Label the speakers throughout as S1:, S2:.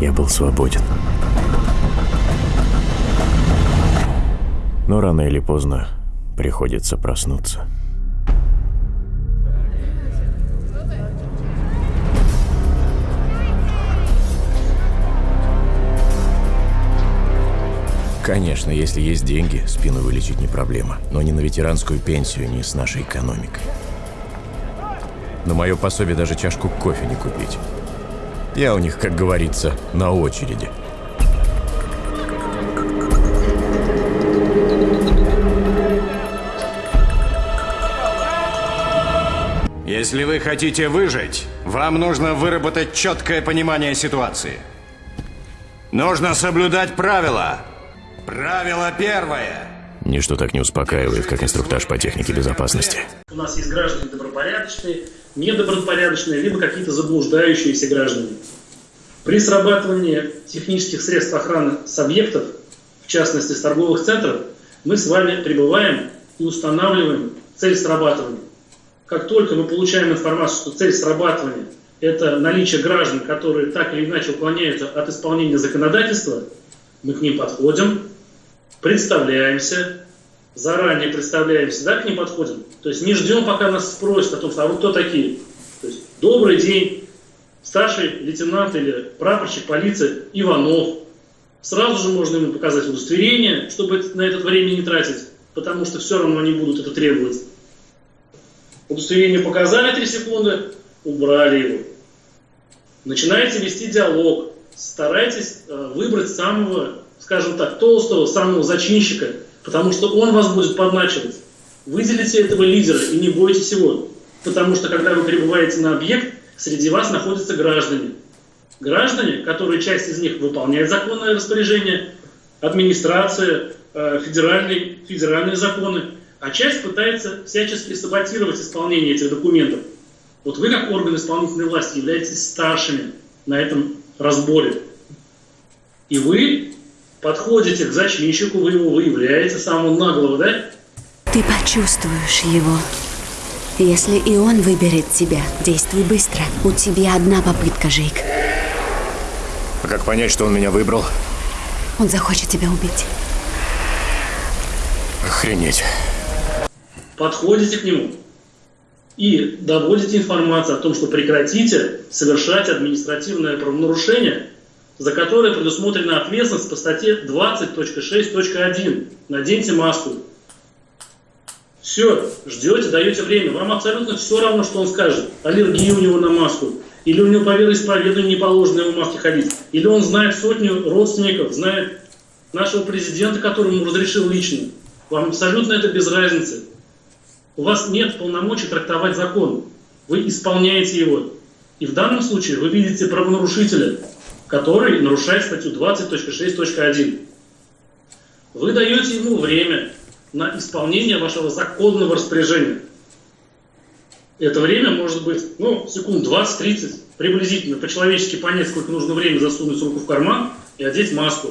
S1: я был свободен. Но рано или поздно приходится проснуться. Конечно, если есть деньги, спину вылечить не проблема. Но не на ветеранскую пенсию, не с нашей экономикой. На мое пособие даже чашку кофе не купить. Я у них, как говорится, на очереди.
S2: Если вы хотите выжить, вам нужно выработать четкое понимание ситуации. Нужно соблюдать правила. Правило первое.
S1: Ничто так не успокаивает, как инструктаж по технике безопасности.
S3: У нас есть граждане добропорядочные, недобропорядочные, либо какие-то заблуждающиеся граждане. При срабатывании технических средств охраны с объектов, в частности с торговых центров, мы с вами прибываем и устанавливаем цель срабатывания. Как только мы получаем информацию, что цель срабатывания – это наличие граждан, которые так или иначе уклоняются от исполнения законодательства, мы к ним подходим, представляемся, заранее представляемся, да, к ним подходим. То есть не ждем, пока нас спросят о том, что а вы кто такие. То есть добрый день, старший лейтенант или прапорщик полиции Иванов. Сразу же можно ему показать удостоверение, чтобы на это время не тратить, потому что все равно они будут это требовать. Удостоверение показали 3 секунды, убрали его. Начинаете вести диалог, старайтесь э, выбрать самого скажем так, толстого, самого зачинщика, потому что он вас будет подначивать. Выделите этого лидера и не бойтесь его. Потому что когда вы прибываете на объект, среди вас находятся граждане. Граждане, которые часть из них выполняет законное распоряжение, администрация, э, федеральные, федеральные законы, а часть пытается всячески саботировать исполнение этих документов. Вот вы, как орган исполнительной власти, являетесь старшими на этом разборе. И вы подходите к зачинщику, вы его выявляете, самого наглого, да?
S4: Ты почувствуешь его. Если и он выберет тебя, действуй быстро. У тебя одна попытка, Жейк.
S1: А как понять, что он меня выбрал?
S4: Он захочет тебя убить.
S1: Охренеть.
S3: Подходите к нему и доводите информацию о том, что прекратите совершать административное правонарушение – за которые предусмотрена ответственность по статье 20.6.1. Наденьте маску. Все, ждете, даете время. Вам абсолютно все равно, что он скажет. Аллергия у него на маску. Или у него по вероисповеданию не положено ему маске ходить. Или он знает сотню родственников, знает нашего президента, которому разрешил лично. Вам абсолютно это без разницы. У вас нет полномочий трактовать закон. Вы исполняете его. И в данном случае вы видите правонарушителя, который нарушает статью 20.6.1. Вы даете ему время на исполнение вашего законного распоряжения. Это время может быть, ну, секунд 20-30, приблизительно, по-человечески понять, сколько нужно времени засунуть руку в карман и одеть маску.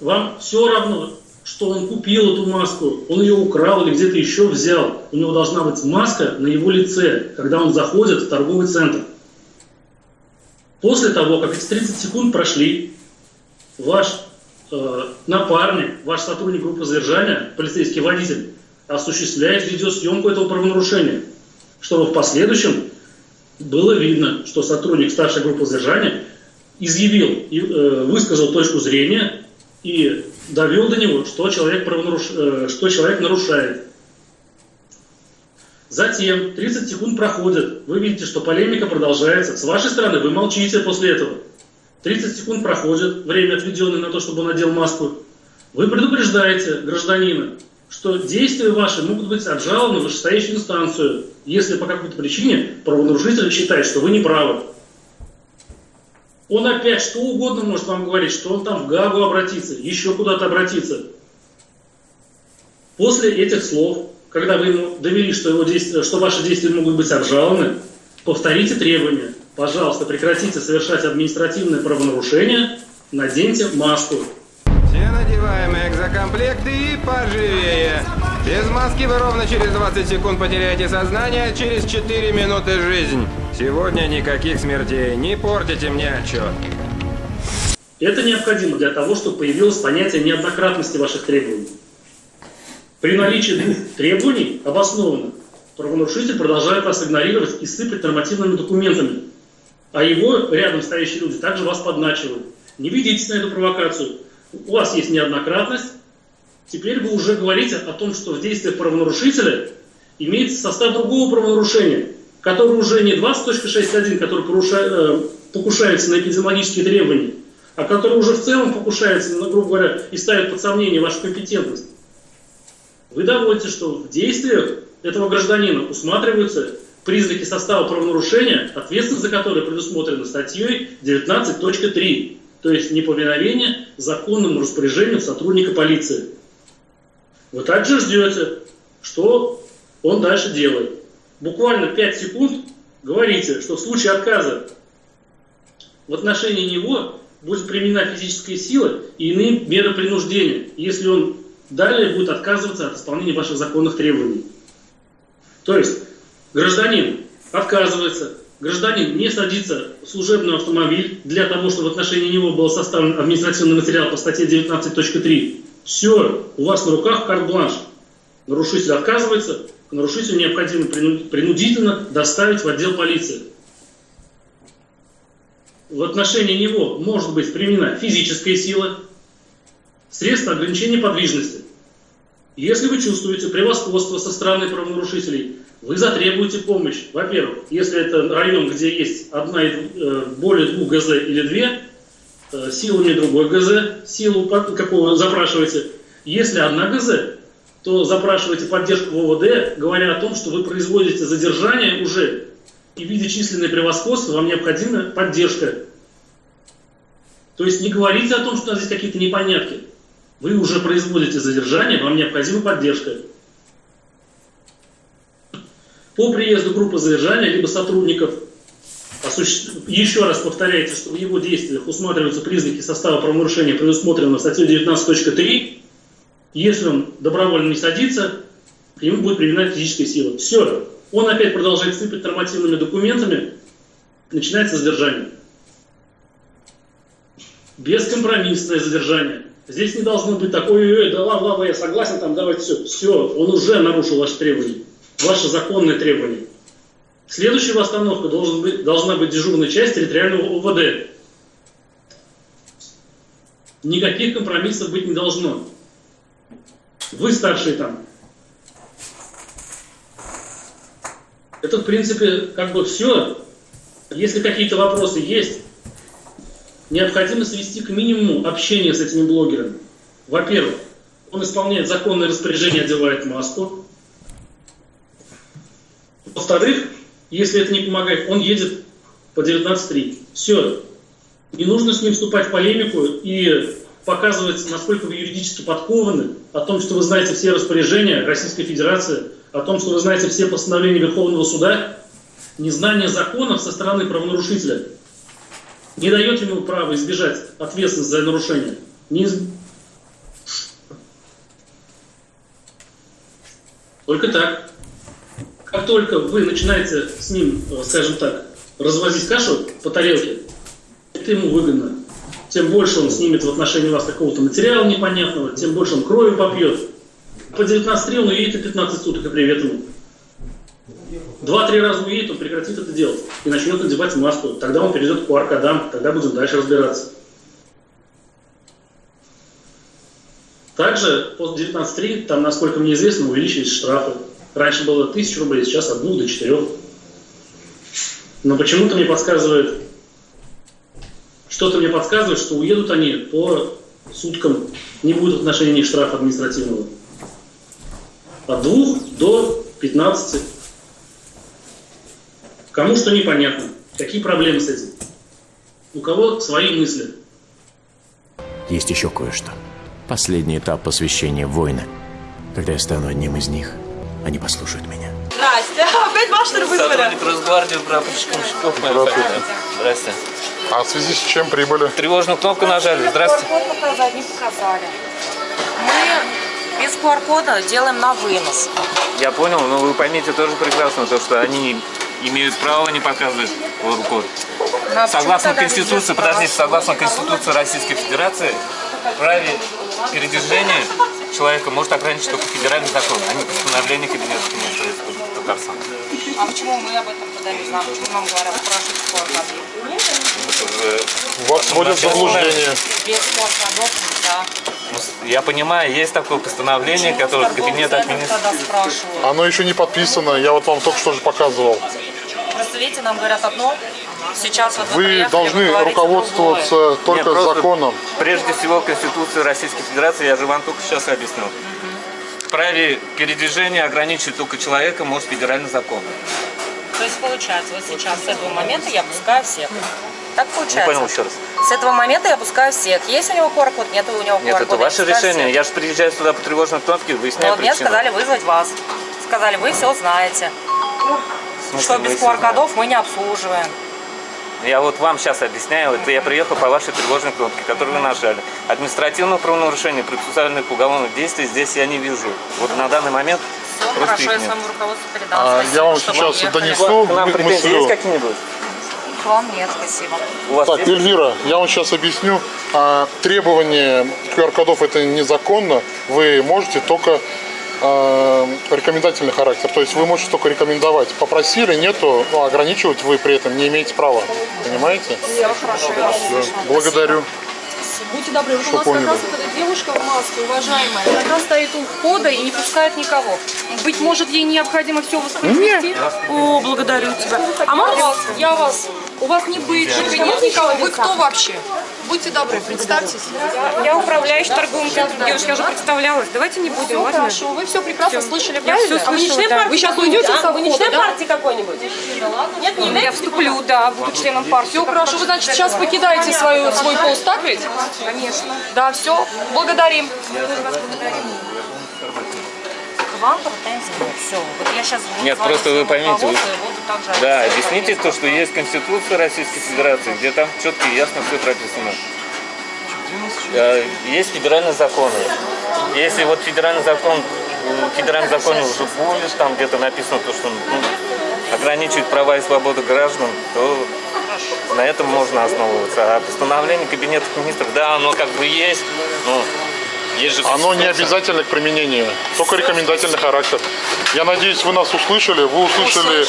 S3: Вам все равно, что он купил эту маску, он ее украл или где-то еще взял. У него должна быть маска на его лице, когда он заходит в торговый центр. После того, как эти 30 секунд прошли, ваш э, напарник, ваш сотрудник группы задержания, полицейский водитель, осуществляет видеосъемку этого правонарушения, чтобы в последующем было видно, что сотрудник старшей группы задержания изъявил и э, высказал точку зрения и довел до него, что человек, правонаруш... э, что человек нарушает. Затем 30 секунд проходит, вы видите, что полемика продолжается. С вашей стороны вы молчите после этого. 30 секунд проходит, время отведенное на то, чтобы он надел маску. Вы предупреждаете гражданина, что действия ваши могут быть обжалованы в вышестоящую инстанцию, если по какой-то причине правонарушитель считает, что вы не правы. Он опять что угодно может вам говорить, что он там в Гагу обратится, еще куда-то обратиться. После этих слов когда вы ему довели, что, его действия, что ваши действия могут быть обжалованы, повторите требования. Пожалуйста, прекратите совершать административные правонарушения, наденьте маску.
S5: Все надеваем экзокомплекты и поживее. Без маски вы ровно через 20 секунд потеряете сознание, через 4 минуты жизнь. Сегодня никаких смертей, не портите мне отчет.
S3: Это необходимо для того, чтобы появилось понятие неоднократности ваших требований. При наличии двух требований обоснованно правонарушитель продолжает вас игнорировать и сыпать нормативными документами. А его рядом стоящие люди также вас подначивают. Не ведитесь на эту провокацию. У вас есть неоднократность. Теперь вы уже говорите о том, что в действиях правонарушителя имеется состав другого правонарушения, который уже не 20.61, который порушает, э, покушается на эпидемиологические требования, а который уже в целом покушается, ну, грубо говоря, и ставит под сомнение вашу компетентность. Вы доводите, что в действиях этого гражданина усматриваются признаки состава правонарушения, ответственность за которое предусмотрена статьей 19.3, то есть неповиновение законному распоряжению сотрудника полиции. Вы также ждете, что он дальше делает. Буквально 5 секунд говорите, что в случае отказа в отношении него будет применена физическая сила и иные меры принуждения, если он далее будет отказываться от исполнения ваших законных требований. То есть гражданин отказывается, гражданин не садится в служебный автомобиль для того, чтобы в отношении него был составлен административный материал по статье 19.3. Все, у вас на руках карт-бланш. Нарушитель отказывается, к нарушителю необходимо принудительно доставить в отдел полиции. В отношении него может быть применена физическая сила, средства ограничения подвижности. Если вы чувствуете превосходство со стороны правонарушителей, вы затребуете помощь. Во-первых, если это район, где есть одна, э, более двух ГЗ или две, э, силами другой ГЗ, силу какого запрашиваете. Если одна ГЗ, то запрашивайте поддержку в ОВД, говоря о том, что вы производите задержание уже, и видя численное превосходство, вам необходима поддержка. То есть не говорите о том, что у нас здесь какие-то непонятки. Вы уже производите задержание, вам необходима поддержка. По приезду группы задержания, либо сотрудников, еще раз повторяйте, что в его действиях усматриваются признаки состава правонарушения, предусмотренного статьей 19.3, если он добровольно не садится, к нему будет применена физическая сила. Все. Он опять продолжает сыпать нормативными документами, начинается задержание. Бескомпромиссное задержание. Здесь не должно быть такой, ой, да ладно, ладно, я согласен, там давайте все. Все, он уже нарушил ваши требования, ваши законные требования. Следующая остановка должен быть, должна быть дежурная часть территориального УВД. Никаких компромиссов быть не должно. Вы старшие там. Это, в принципе, как бы все. Если какие-то вопросы есть, необходимо свести к минимуму общение с этими блогерами. Во-первых, он исполняет законное распоряжение, одевает маску. Во-вторых, если это не помогает, он едет по 19.3. Все. Не нужно с ним вступать в полемику и показывать, насколько вы юридически подкованы, о том, что вы знаете все распоряжения Российской Федерации, о том, что вы знаете все постановления Верховного Суда, незнание законов со стороны правонарушителя не дает ему права избежать ответственности за нарушение. Не. Только так. Как только вы начинаете с ним, скажем так, развозить кашу по тарелке, это ему выгодно тем больше он снимет в отношении вас какого-то материала непонятного, тем больше он крови попьет. По 19 он уедет и 15 суток, и привет ему. Два-три раза уедет, он прекратит это делать и начнет надевать маску. Тогда он перейдет к QR-кодам, тогда будем дальше разбираться. Также после 19.3, там, насколько мне известно, увеличились штрафы. Раньше было 1000 рублей, сейчас от 2 до 4. Но почему-то мне подсказывает что-то мне подсказывает, что уедут они по суткам, не будет в отношении штрафа административного. От двух до 15. Кому что непонятно. Какие проблемы с этим? У кого свои мысли.
S1: Есть еще кое-что. Последний этап посвящения воина. Когда я стану одним из них, они послушают меня.
S6: Здрасте. Опять ваш вызвали?
S7: Сотрудник Росгвардии прапорщиком Щеков, моя фамилия. Здрасте.
S8: А в связи с чем прибыли?
S7: Тревожную кнопку нажали. Здравствуйте.
S6: QR-код показать, не показали. Мы без QR-кода делаем на вынос.
S7: Я понял, но вы поймите тоже прекрасно, то, что они имеют право не показывать руку.
S6: А
S7: Согласно Конституции, подождите, согласно Конституции Российской Федерации, праве передвижения человека может ограничить только федеральный закон, а не постановление Кабинета министров Республики Татарстан.
S6: А почему мы об этом знаем? Почему нам говорят спрашивать сколько
S8: Вас вводят в заблуждение.
S6: Без да.
S7: Ну, Я понимаю, есть такое постановление, которое Кабинет
S6: спрашивают.
S8: Оно еще не подписано, я вот вам только что же показывал.
S6: Просто видите, нам говорят одно, сейчас вот вы,
S8: Вы
S6: приехали,
S8: должны
S6: говорите
S8: руководствоваться
S6: другое.
S8: только
S7: Нет,
S8: законом.
S7: Прежде всего, Конституция Российской Федерации, я же вам только сейчас объяснил. В праве передвижения ограничить только человека может федеральный закон.
S6: То есть получается, вот сейчас с этого момента я пускаю всех. Так
S7: Не
S6: получается.
S7: понял еще раз.
S6: С этого момента я пускаю всех. Есть у него QR-код, нет у него QR-кода.
S7: Нет, это ваше решение.
S6: всех.
S7: Я же приезжаю сюда по тревожной кнопке,
S6: Ну,
S7: выясняю
S6: вот мне
S7: причину.
S6: сказали вызвать вас. Сказали, вы все знаете.
S7: Смысле,
S6: Что без? QR-кодов мы не обслуживаем.
S7: Я вот вам сейчас объясняю, это я приехал по вашей тревожной кнопке, которую вы нажали. Административного правонарушения, процессуальных уголовных действий здесь я не вижу. Вот на данный момент
S6: Все
S7: просто
S6: хорошо, я своему руководству передам.
S8: А, я вам сейчас донесу
S7: К нам претензии есть какие-нибудь?
S6: Вам нет, спасибо.
S8: Так,
S7: есть?
S8: Эльвира, я вам сейчас объясню. А, требование QR-кодов это незаконно. Вы можете только а, рекомендательный характер. То есть вы можете только рекомендовать. Попросили, нету, ну, ограничивать вы при этом не имеете права. Понимаете?
S6: Все хорошо, я вас слышу.
S8: Благодарю.
S9: Будьте добры, вот
S8: Что
S9: у нас
S8: поняли?
S9: как раз вот эта девушка в маске, уважаемая, как раз стоит у входа и не пускает никого. Быть может, ей необходимо все воспроизвести? О, благодарю тебя. А можно вас, я вас, у вас не бейджика, нет никого? Вы кто вообще? Будьте добры, представьтесь.
S10: Я управляющий торговым центром. Девушка, я уже представлялась. Давайте не будем,
S9: Все
S10: ладно?
S9: хорошо, вы все прекрасно
S10: Всё.
S9: слышали,
S10: Я всё
S9: а вы не член
S10: да.
S9: партии? Вы сейчас уйдете со
S10: Вы не член
S9: да?
S10: партии какой-нибудь?
S9: Нет, не
S10: Я
S9: являетесь?
S10: вступлю, да, буду членом партии.
S9: Все хорошо, вы, значит, сейчас покидаете свою, свой пост, так ведь?
S10: Конечно.
S9: Да, все, благодарим.
S6: К вам претензий нет. Все. Вот я сейчас буду
S7: Нет, просто вы поймите, вы-
S6: также
S7: Да, объясните то, что есть Конституция Российской Федерации, где там четко и ясно все прописано. Э, Есть федеральные законы. Если вот федеральный закон, в федеральном законе уже будет, там где-то написано то, что ну, ограничивает права и свободы граждан, то на этом можно основываться. А постановление Кабинета министров, да, оно как бы есть, но
S8: Оно не обязательно к применению, только рекомендательный характер. Я надеюсь, вы нас услышали, вы услышали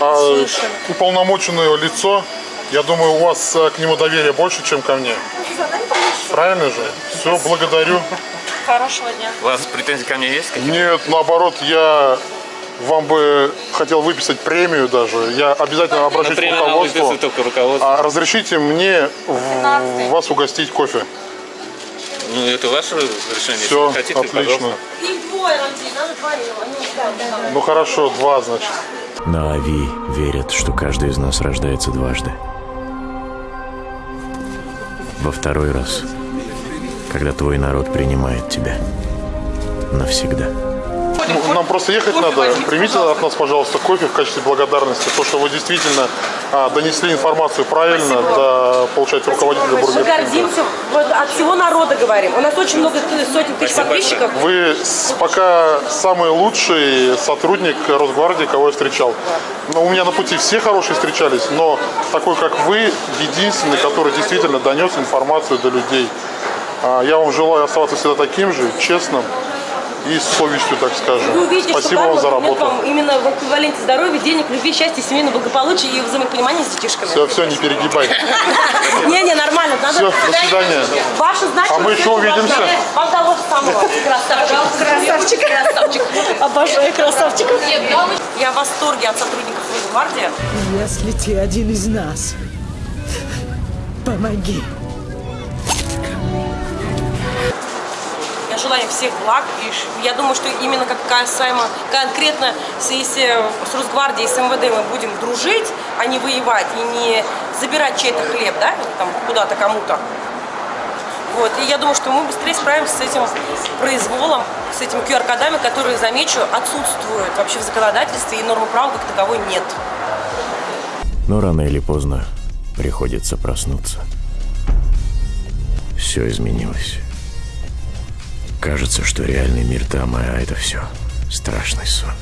S8: а, уполномоченное лицо. Я думаю, у вас а, к нему доверие больше, чем ко мне. Правильно же? Все, благодарю.
S6: Хорошего дня.
S7: У вас претензии ко мне есть?
S8: Нет, наоборот, я вам бы хотел выписать премию даже. Я обязательно обращусь к руководству.
S7: выписывает только руководство.
S8: А разрешите мне в- вас угостить кофе?
S7: Ну, это ваше решение.
S8: Все,
S7: хотите,
S8: отлично. Ну хорошо, два, значит.
S1: На Ави верят, что каждый из нас рождается дважды. Во второй раз, когда твой народ принимает тебя навсегда.
S8: Ну, Нам просто ехать надо. Примите от нас, пожалуйста, кофе в качестве благодарности. То, что вы действительно а, донесли информацию правильно до, получается, руководителя
S10: Мы
S8: Бургер Кинга.
S10: гордимся, вот от всего народа говорим. У нас очень много сотен тысяч подписчиков.
S8: Вы с- пока самый лучший сотрудник Росгвардии, кого я встречал. Но у меня на пути все хорошие встречались, но такой, как вы, единственный, который действительно донес информацию до людей. А, Я вам желаю оставаться всегда таким же, честным и с совестью, так скажем.
S10: Вы увидите,
S8: Спасибо
S10: что
S8: вам за работу.
S10: вам именно в эквиваленте здоровья, денег, любви, счастья, семейного благополучия и взаимопонимания с детишками.
S8: Все, все, не перегибай.
S10: Не-не, нормально. Надо
S8: Все, до свидания.
S10: Ваша значимость
S8: А мы еще увидимся.
S10: Вам того же самого. Красавчик. Красавчик. Красавчик. Обожаю красавчиков. Я в восторге от сотрудников Росгвардии.
S11: Если ты один из нас, помоги.
S10: Им всех благ. И я думаю, что именно как касаемо конкретно, если с Росгвардией, с МВД мы будем дружить, а не воевать и не забирать чей-то хлеб, да, там куда-то кому-то. Вот. И я думаю, что мы быстрее справимся с этим произволом, с этими QR-кодами, которые, замечу, отсутствуют вообще в законодательстве, и нормы права как таковой нет.
S1: Но рано или поздно приходится проснуться. Все изменилось. Кажется, что реальный мир там, а это все страшный сон.